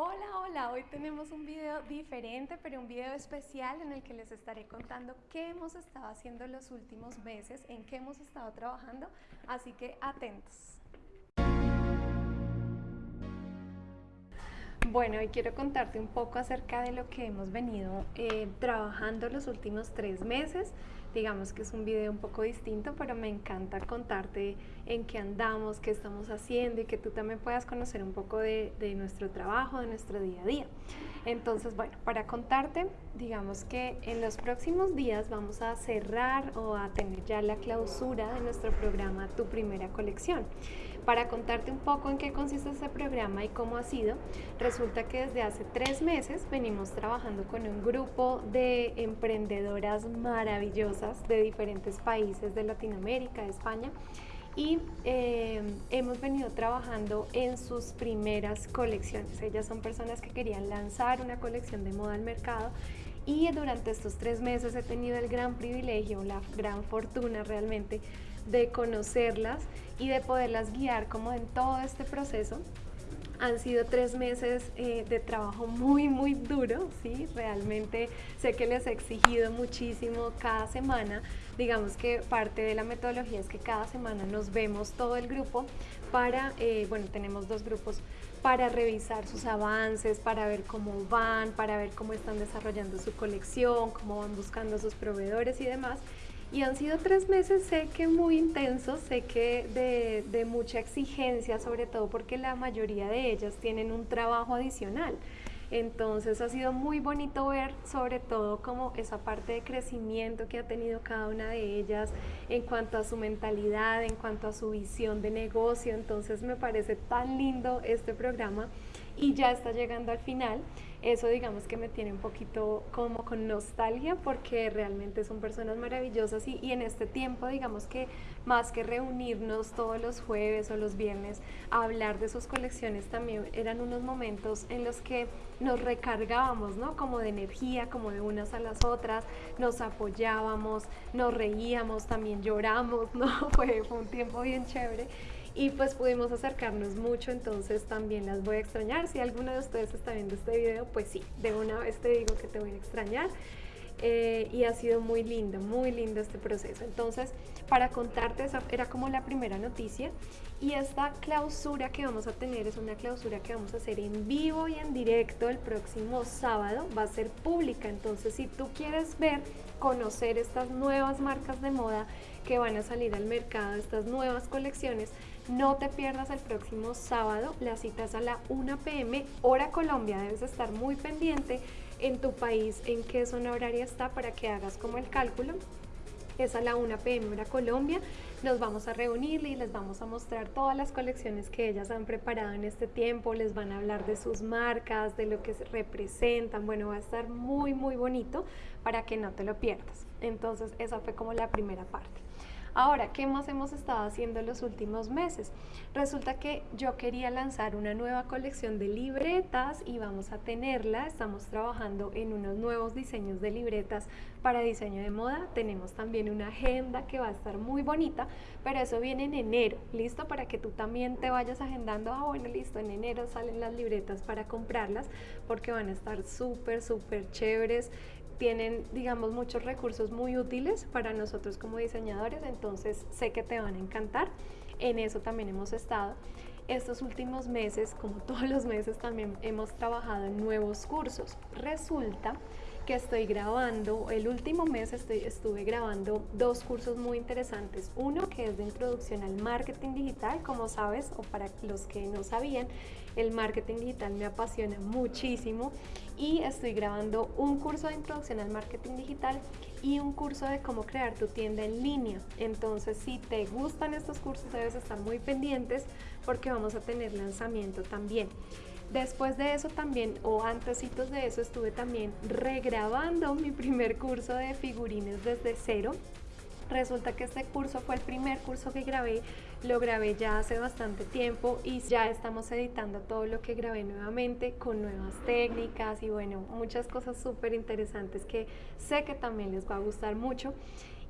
Hola, hola, hoy tenemos un video diferente, pero un video especial en el que les estaré contando qué hemos estado haciendo los últimos meses, en qué hemos estado trabajando, así que atentos. Bueno, hoy quiero contarte un poco acerca de lo que hemos venido eh, trabajando los últimos tres meses digamos que es un video un poco distinto, pero me encanta contarte en qué andamos, qué estamos haciendo y que tú también puedas conocer un poco de, nuestro trabajo, de nuestro día a día. Entonces, bueno, para contarte, digamos que en los próximos días vamos a cerrar o a tener ya la clausura de nuestro programa Tu Primera Colección. Para contarte un poco en qué consiste este programa y cómo ha sido, resulta que desde hace tres meses venimos trabajando con un grupo de emprendedoras maravillosas de diferentes países de Latinoamérica, de España, y eh, hemos venido trabajando en sus primeras colecciones. Ellas son personas que querían lanzar una colección de moda al mercado y durante estos tres meses he tenido el gran privilegio, la gran fortuna realmente de conocerlas y de poderlas guiar como en todo este proceso. Han sido tres meses eh, de trabajo muy, muy duro, ¿sí? Realmente sé que les he exigido muchísimo cada semana. Digamos que parte de la metodología es que cada semana nos vemos todo el grupo para, eh, bueno, tenemos dos grupos para revisar sus avances, para ver cómo van, para ver cómo están desarrollando su colección, cómo van buscando sus proveedores y demás. Y han sido tres meses, sé que muy intensos, sé que de, de, mucha exigencia, sobre todo porque la mayoría de ellas tienen un trabajo adicional. Entonces ha sido muy bonito ver sobre todo como esa parte de crecimiento que ha tenido cada una de ellas en cuanto a su mentalidad, en cuanto a su visión de negocio. Entonces me parece tan lindo este programa y ya está llegando al final. Eso digamos que me tiene un poquito como con nostalgia porque realmente son personas maravillosas y, en este tiempo digamos que más que reunirnos todos los jueves o los viernes a hablar de sus colecciones también eran unos momentos en los que nos recargábamos, ¿no? Como de energía, como de unas a las otras, nos apoyábamos, nos reíamos, también lloramos, ¿no? Fue, fue un tiempo bien chévere y pues pudimos acercarnos mucho, entonces también las voy a extrañar. Si alguno de ustedes está viendo este video, pues sí, de una vez te digo que te voy a extrañar. Eh, y ha sido muy lindo, muy lindo este proceso. Entonces, para contarte, esa era como la primera noticia y esta clausura que vamos a tener es una clausura que vamos a hacer en vivo y en directo el próximo sábado, va a ser pública, entonces si tú quieres ver, conocer estas nuevas marcas de moda que van a salir al mercado, estas nuevas colecciones, no te pierdas el próximo sábado, las citas a la 1 pm, hora Colombia, debes estar muy pendiente en tu país en qué zona horaria está para que hagas como el cálculo. Es a la 1 pm hora Colombia, nos vamos a reunir y les vamos a mostrar todas las colecciones que ellas han preparado en este tiempo, les van a hablar de sus marcas, de lo que representan, bueno, va a estar muy muy bonito para que no te lo pierdas. Entonces esa fue como la primera parte. Ahora, ¿qué más hemos estado haciendo los últimos meses? Resulta que yo quería lanzar una nueva colección de libretas y vamos a tenerla. Estamos trabajando en unos nuevos diseños de libretas para diseño de moda. Tenemos también una agenda que va a estar muy bonita, pero eso viene en enero, ¿listo? Para que tú también te vayas agendando, ah, bueno, listo, en enero salen las libretas para comprarlas porque van a estar súper, súper chéveres tienen, digamos, muchos recursos muy útiles para nosotros como diseñadores, entonces sé que te van a encantar. En eso también hemos estado. Estos últimos meses, como todos los meses, también hemos trabajado en nuevos cursos. Resulta que estoy grabando, el último mes estuve grabando dos cursos muy interesantes. Uno que es de introducción al marketing digital, como sabes, o para los que no sabían, el marketing digital me apasiona muchísimo y estoy grabando un curso de introducción al marketing digital y un curso de cómo crear tu tienda en línea. Entonces, si te gustan estos cursos, debes estar muy pendientes porque vamos a tener lanzamiento también. Después de eso también, o antesitos de eso, estuve también regrabando mi primer curso de figurines desde cero. Resulta que este curso fue el primer curso que grabé, lo grabé ya hace bastante tiempo y ya estamos editando todo lo que grabé nuevamente con nuevas técnicas y bueno, muchas cosas súper interesantes que sé que también les va a gustar mucho.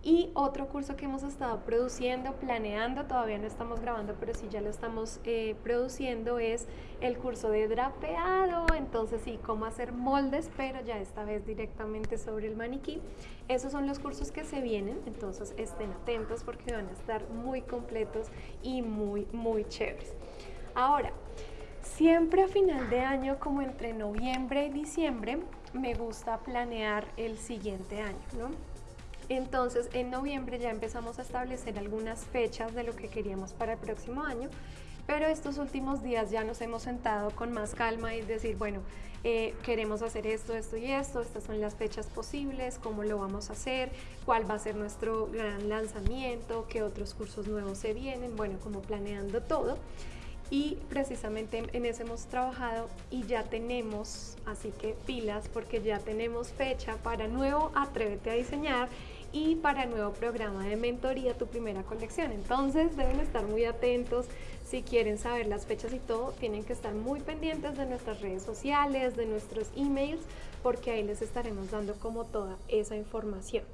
Y otro curso que hemos estado produciendo, planeando, todavía no estamos grabando, pero sí ya lo estamos eh, produciendo, es el curso de drapeado. Entonces sí, cómo hacer moldes, pero ya esta vez directamente sobre el maniquí. Esos son los cursos que se vienen, entonces estén atentos porque van a estar muy completos y muy, muy chéveres. Ahora, siempre a final de año, como entre noviembre y diciembre, me gusta planear el siguiente año, ¿no? Entonces, en noviembre ya empezamos a establecer algunas fechas de lo que queríamos para el próximo año, pero estos últimos días ya nos hemos sentado con más calma y decir, bueno, eh, queremos hacer esto, esto y esto, estas son las fechas posibles, cómo lo vamos a hacer, cuál va a ser nuestro gran lanzamiento, qué otros cursos nuevos se vienen, bueno, como planeando todo. Y precisamente en eso hemos trabajado y ya tenemos, así que pilas porque ya tenemos fecha para nuevo Atrévete a diseñar y para nuevo programa de mentoría tu primera colección. Entonces deben estar muy atentos si quieren saber las fechas y todo, tienen que estar muy pendientes de nuestras redes sociales, de nuestros emails, porque ahí les estaremos dando como toda esa información.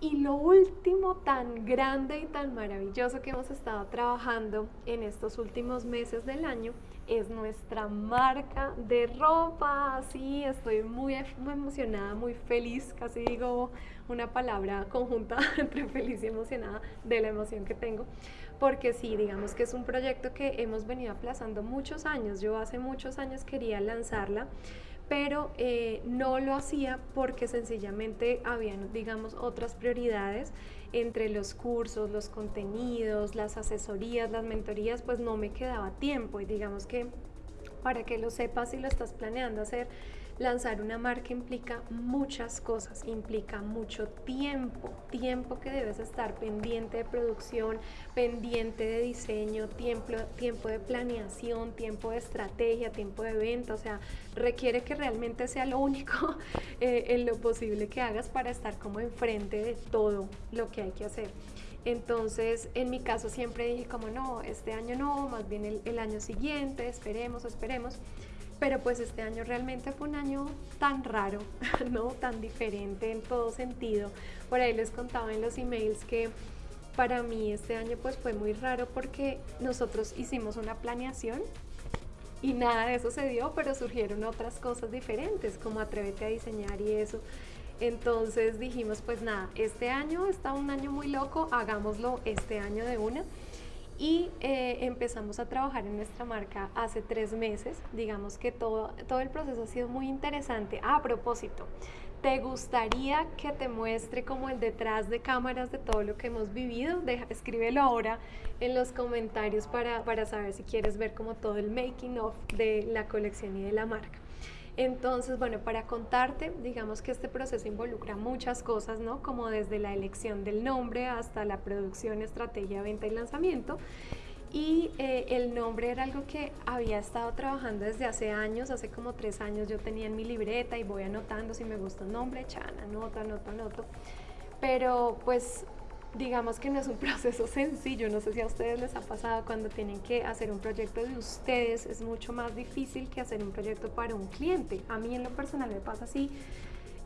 Y lo último tan grande y tan maravilloso que hemos estado trabajando en estos últimos meses del año es nuestra marca de ropa. Sí, estoy muy, muy emocionada, muy feliz, casi digo una palabra conjunta entre feliz y emocionada de la emoción que tengo. Porque sí, digamos que es un proyecto que hemos venido aplazando muchos años. Yo hace muchos años quería lanzarla pero eh, no lo hacía porque sencillamente habían, digamos, otras prioridades. Entre los cursos, los contenidos, las asesorías, las mentorías, pues no me quedaba tiempo. Y digamos que para que lo sepas si lo estás planeando hacer, lanzar una marca implica muchas cosas, implica mucho tiempo, tiempo que debes estar pendiente de producción, pendiente de diseño, tiempo, tiempo de planeación, tiempo de estrategia, tiempo de venta, o sea, requiere que realmente sea lo único eh, en lo posible que hagas para estar como enfrente de todo lo que hay que hacer. Entonces, en mi caso siempre dije como no, este año no, más bien el, el año siguiente, esperemos, esperemos. Pero pues este año realmente fue un año tan raro, ¿no? Tan diferente en todo sentido. Por ahí les contaba en los emails que para mí este año pues fue muy raro porque nosotros hicimos una planeación y nada de eso se dio, pero surgieron otras cosas diferentes, como atrévete a diseñar y eso. Entonces dijimos, pues nada, este año está un año muy loco, hagámoslo este año de una y eh, empezamos a trabajar en nuestra marca hace tres meses. Digamos que todo, todo el proceso ha sido muy interesante. A propósito, ¿te gustaría que te muestre como el detrás de cámaras de todo lo que hemos vivido? Deja, escríbelo ahora en los comentarios para, para saber si quieres ver como todo el making of de la colección y de la marca. Entonces, bueno, para contarte, digamos que este proceso involucra muchas cosas, ¿no? Como desde la elección del nombre hasta la producción, estrategia, venta y lanzamiento. Y eh, el nombre era algo que había estado trabajando desde hace años, hace como tres años yo tenía en mi libreta y voy anotando si me gusta un nombre, chan, anoto, anoto, anoto. Pero pues digamos que no es un proceso sencillo, no sé si a ustedes les ha pasado cuando tienen que hacer un proyecto de ustedes, es mucho más difícil que hacer un proyecto para un cliente. A mí en lo personal me pasa así,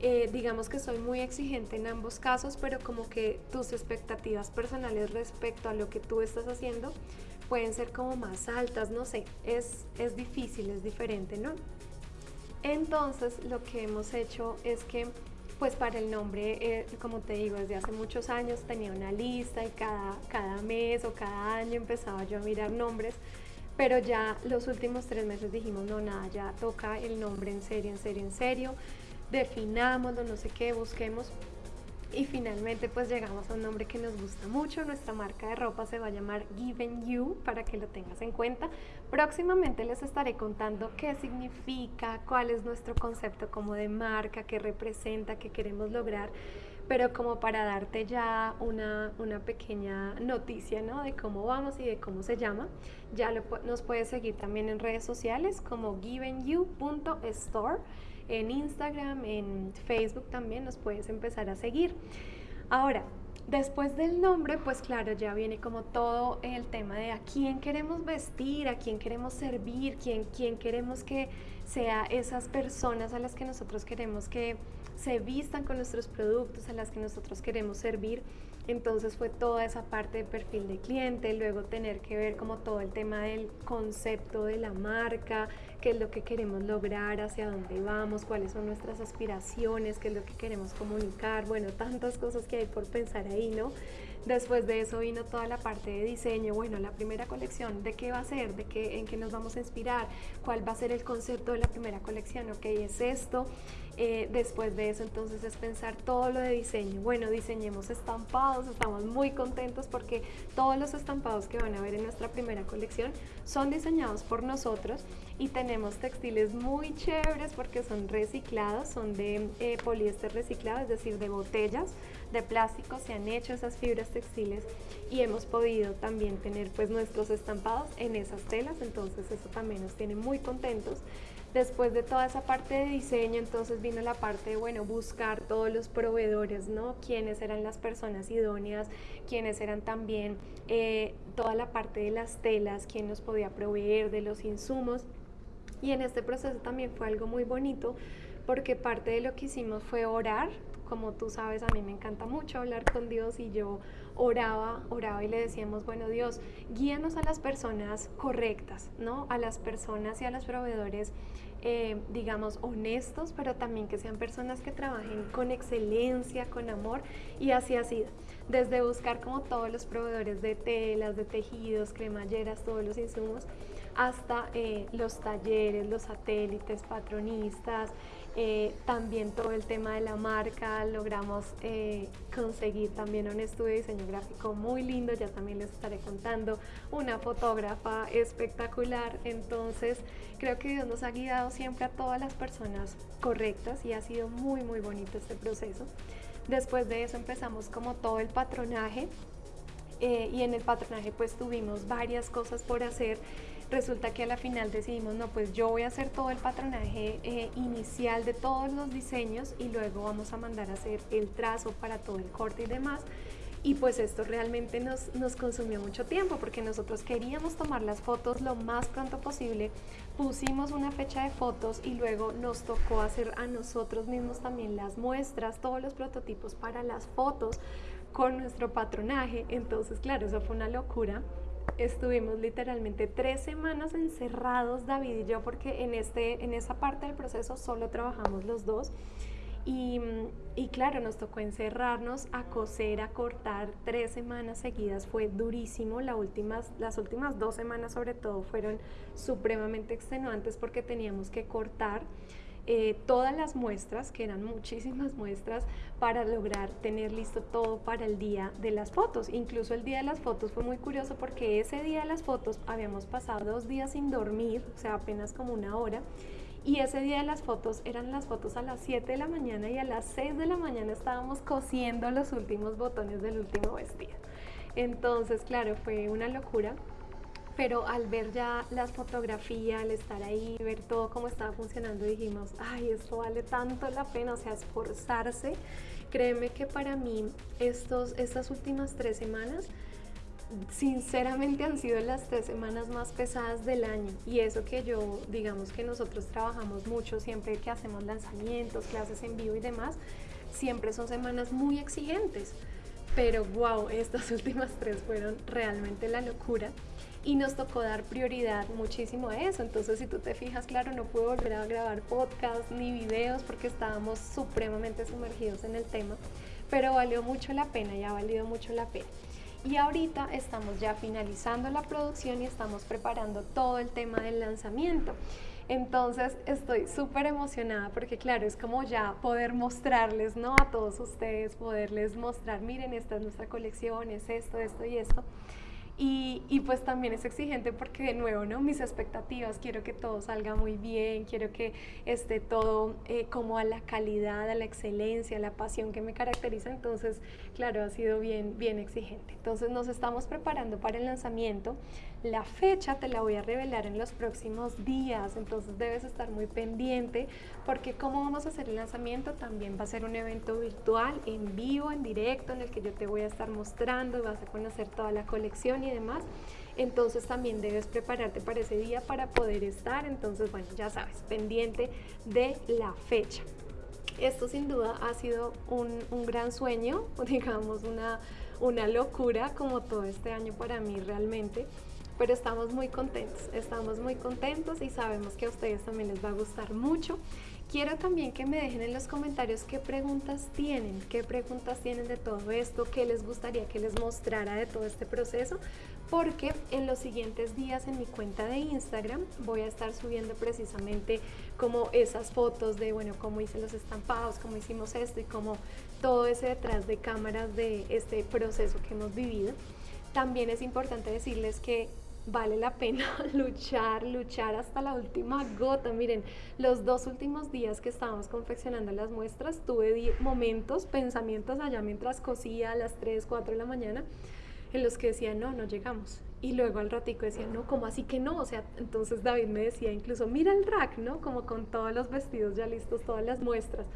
eh, digamos que soy muy exigente en ambos casos, pero como que tus expectativas personales respecto a lo que tú estás haciendo pueden ser como más altas, no sé, es, es difícil, es diferente, ¿no? Entonces lo que hemos hecho es que pues para el nombre, eh, como te digo, desde hace muchos años tenía una lista y cada, cada mes o cada año empezaba yo a mirar nombres, pero ya los últimos tres meses dijimos, no, nada, ya toca el nombre en serio, en serio, en serio, definámoslo, no sé qué, busquemos y finalmente pues llegamos a un nombre que nos gusta mucho, nuestra marca de ropa se va a llamar Given You para que lo tengas en cuenta. Próximamente les estaré contando qué significa, cuál es nuestro concepto como de marca, qué representa, qué queremos lograr, pero como para darte ya una, una pequeña noticia ¿no? de cómo vamos y de cómo se llama, ya lo, nos puedes seguir también en redes sociales como givenyou.store en Instagram, en Facebook también nos puedes empezar a seguir. Ahora, después del nombre, pues claro, ya viene como todo el tema de a quién queremos vestir, a quién queremos servir, quién, quién queremos que sea esas personas a las que nosotros queremos que se vistan con nuestros productos, a las que nosotros queremos servir. Entonces fue toda esa parte de perfil de cliente, luego tener que ver como todo el tema del concepto de la marca, qué es lo que queremos lograr, hacia dónde vamos, cuáles son nuestras aspiraciones, qué es lo que queremos comunicar, bueno, tantas cosas que hay por pensar ahí, ¿no? Después de eso vino toda la parte de diseño, bueno, la primera colección, ¿de qué va a ser? ¿De qué, en qué nos vamos a inspirar? ¿Cuál va a ser el concepto de la primera colección? Ok, es esto. Eh, después de eso entonces es pensar todo lo de diseño. Bueno, diseñemos estampados, estamos muy contentos porque todos los estampados que van a ver en nuestra primera colección son diseñados por nosotros y tenemos textiles muy chéveres porque son reciclados, son de eh, poliéster reciclado, es decir, de botellas de plástico se han hecho esas fibras textiles y hemos podido también tener pues nuestros estampados en esas telas, entonces eso también nos tiene muy contentos. Después de toda esa parte de diseño, entonces vino la parte de, bueno, buscar todos los proveedores, ¿no? Quiénes eran las personas idóneas, quiénes eran también eh, toda la parte de las telas, quién nos podía proveer de los insumos. Y en este proceso también fue algo muy bonito porque parte de lo que hicimos fue orar, como tú sabes, a mí me encanta mucho hablar con Dios y yo oraba, oraba y le decíamos, bueno Dios, guíanos a las personas correctas, ¿no? A las personas y a los proveedores, eh, digamos, honestos, pero también que sean personas que trabajen con excelencia, con amor, y así ha sido. Desde buscar como todos los proveedores de telas, de tejidos, cremalleras, todos los insumos, hasta eh, los talleres, los satélites, patronistas, eh, también todo el tema de la marca, logramos eh, conseguir también un estudio de diseño gráfico muy lindo, ya también les estaré contando, una fotógrafa espectacular, entonces creo que Dios nos ha guiado siempre a todas las personas correctas y ha sido muy muy bonito este proceso. Después de eso empezamos como todo el patronaje eh, y en el patronaje pues tuvimos varias cosas por hacer resulta que a la final decidimos, no, pues yo voy a hacer todo el patronaje eh, inicial de todos los diseños y luego vamos a mandar a hacer el trazo para todo el corte y demás. Y pues esto realmente nos, nos consumió mucho tiempo porque nosotros queríamos tomar las fotos lo más pronto posible, pusimos una fecha de fotos y luego nos tocó hacer a nosotros mismos también las muestras, todos los prototipos para las fotos con nuestro patronaje. Entonces, claro, eso fue una locura estuvimos literalmente tres semanas encerrados, David y yo, porque en, este, en esa parte del proceso solo trabajamos los dos. Y, y, claro, nos tocó encerrarnos a coser, a cortar tres semanas seguidas. Fue durísimo. La últimas, las últimas dos semanas sobre todo fueron supremamente extenuantes porque teníamos que cortar eh, todas las muestras, que eran muchísimas muestras, para lograr tener listo todo para el día de las fotos. Incluso el día de las fotos fue muy curioso porque ese día de las fotos habíamos pasado dos días sin dormir, o sea, apenas como una hora. Y ese día de las fotos eran las fotos a las 7 de la mañana y a las 6 de la mañana estábamos cosiendo los últimos botones del último vestido. Entonces, claro, fue una locura pero al ver ya las fotografías, al estar ahí, ver todo cómo estaba funcionando, dijimos, ay, esto vale tanto la pena, o sea, esforzarse. Créeme que para mí estos, estas últimas tres semanas, sinceramente han sido las tres semanas más pesadas del año. Y eso que yo, digamos que nosotros trabajamos mucho siempre que hacemos lanzamientos, clases en vivo y demás, siempre son semanas muy exigentes, pero wow, estas últimas tres fueron realmente la locura y nos tocó dar prioridad muchísimo a eso. Entonces, si tú te fijas, claro, no pude volver a grabar podcast ni videos porque estábamos supremamente sumergidos en el tema, pero valió mucho la pena y ha valido mucho la pena. Y ahorita estamos ya finalizando la producción y estamos preparando todo el tema del lanzamiento. Entonces estoy súper emocionada porque claro, es como ya poder mostrarles, ¿no? A todos ustedes, poderles mostrar, miren, esta es nuestra colección, es esto, esto y esto. Y, pues también es exigente porque de nuevo, ¿no? Mis expectativas, quiero que todo salga muy bien, quiero que esté todo eh, como a la calidad, a la excelencia, a la pasión que me caracteriza. Entonces, claro, ha sido bien, bien exigente. Entonces nos estamos preparando para el lanzamiento. La fecha te la voy a revelar en los próximos días, entonces debes estar muy pendiente porque cómo vamos a hacer el lanzamiento también va a ser un evento virtual, en vivo, en directo, en el que yo te voy a estar mostrando, vas a conocer toda la colección y demás. entonces también debes prepararte para ese día para poder estar. Entonces, bueno, ya sabes, pendiente de la fecha. Esto sin duda ha sido un, un gran sueño, digamos, una, una locura como todo este año para mí realmente pero estamos muy contentos, estamos muy contentos y sabemos que a ustedes también les va a gustar mucho. Quiero también que me dejen en los comentarios qué preguntas tienen, qué preguntas tienen de todo esto, qué les gustaría que les mostrara de todo este proceso, porque en los siguientes días en mi cuenta de Instagram voy a estar subiendo precisamente como esas fotos de, bueno, cómo hice los estampados, cómo hicimos esto y cómo todo ese detrás de cámaras de este proceso que hemos vivido. También es importante decirles que vale la pena luchar, luchar hasta la última gota. Miren, los dos últimos días que estábamos confeccionando las muestras, tuve momentos, pensamientos allá mientras cosía a las 3, 4 de la mañana, en los que decía, no, no llegamos. Y luego al ratico decía, no, ¿cómo así que no? O sea, entonces David me decía incluso, mira el rack, ¿no? Como con todos los vestidos ya listos, todas las muestras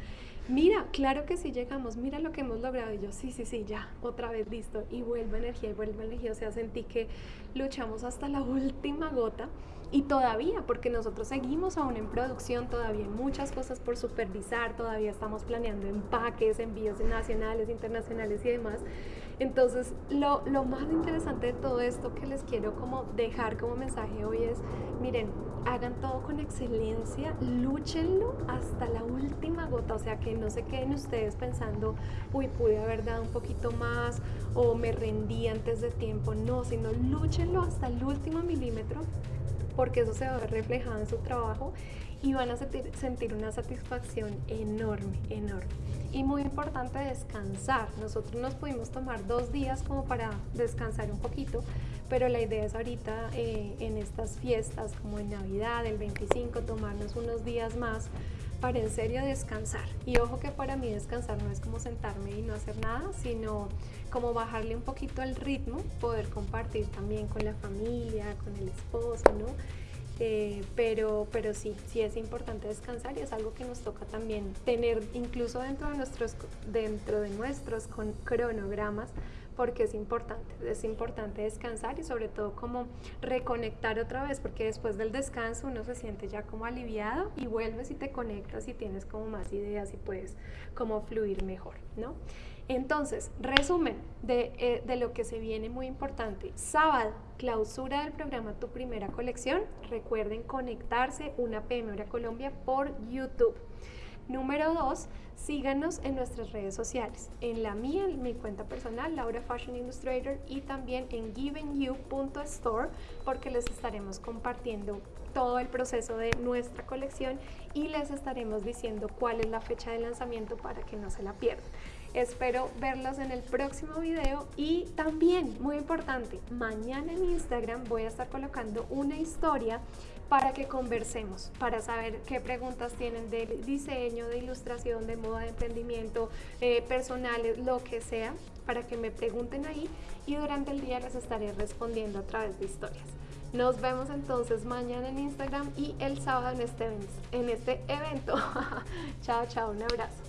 mira, claro que sí llegamos, mira lo que hemos logrado. Y yo, sí, sí, sí, ya, otra vez listo. Y vuelve energía, y vuelve energía. O sea, sentí que luchamos hasta la última gota. Y todavía, porque nosotros seguimos aún en producción, todavía hay muchas cosas por supervisar, todavía estamos planeando empaques, envíos nacionales, internacionales y demás. Entonces, lo, lo, más interesante de todo esto que les quiero como dejar como mensaje hoy es, miren, hagan todo con excelencia, lúchenlo hasta la última gota, o sea, que no se queden ustedes pensando, uy, pude haber dado un poquito más o me rendí antes de tiempo, no, sino lúchenlo hasta el último milímetro porque eso se va a ver reflejado en su trabajo y van a sentir, una satisfacción enorme, enorme. Y muy importante descansar. Nosotros nos pudimos tomar dos días como para descansar un poquito, pero la idea es ahorita eh, en estas fiestas como en Navidad, el 25, tomarnos unos días más para en serio descansar. Y ojo que para mí descansar no es como sentarme y no hacer nada, sino como bajarle un poquito el ritmo, poder compartir también con la familia, con el esposo, ¿no? Eh, pero, pero sí, sí es importante descansar y es algo que nos toca también tener incluso dentro de nuestros, dentro de nuestros cronogramas porque es importante, es importante descansar y sobre todo como reconectar otra vez, porque después del descanso uno se siente ya como aliviado y vuelves y te conectas y tienes como más ideas y puedes como fluir mejor, ¿no? Entonces, resumen de, eh, de, lo que se viene muy importante. Sábado, clausura del programa Tu Primera Colección. Recuerden conectarse una PM Hora Colombia por YouTube. Número dos, síganos en nuestras redes sociales. En la mía, en mi cuenta personal, Laura Fashion Illustrator, y también en givenyou.store, porque les estaremos compartiendo todo el proceso de nuestra colección y les estaremos diciendo cuál es la fecha de lanzamiento para que no se la pierdan. Espero verlos en el próximo video y también, muy importante, mañana en Instagram voy a estar colocando una historia para que conversemos, para saber qué preguntas tienen de diseño, de ilustración, de moda, de emprendimiento, eh, personales, lo que sea, para que me pregunten ahí y durante el día les estaré respondiendo a través de historias. Nos vemos entonces mañana en Instagram y el sábado en este, en este evento. chao, chao, un abrazo.